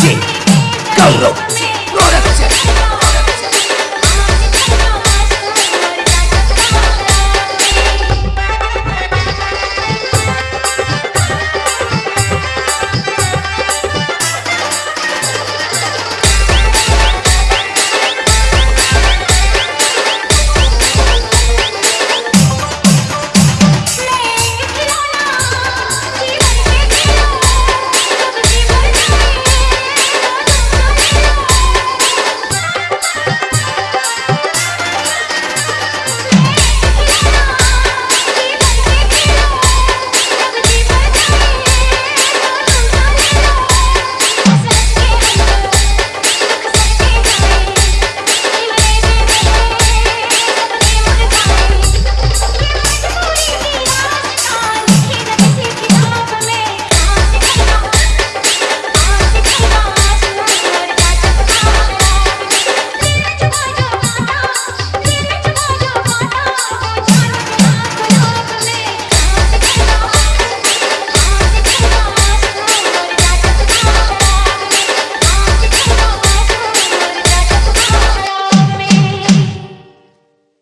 G, go!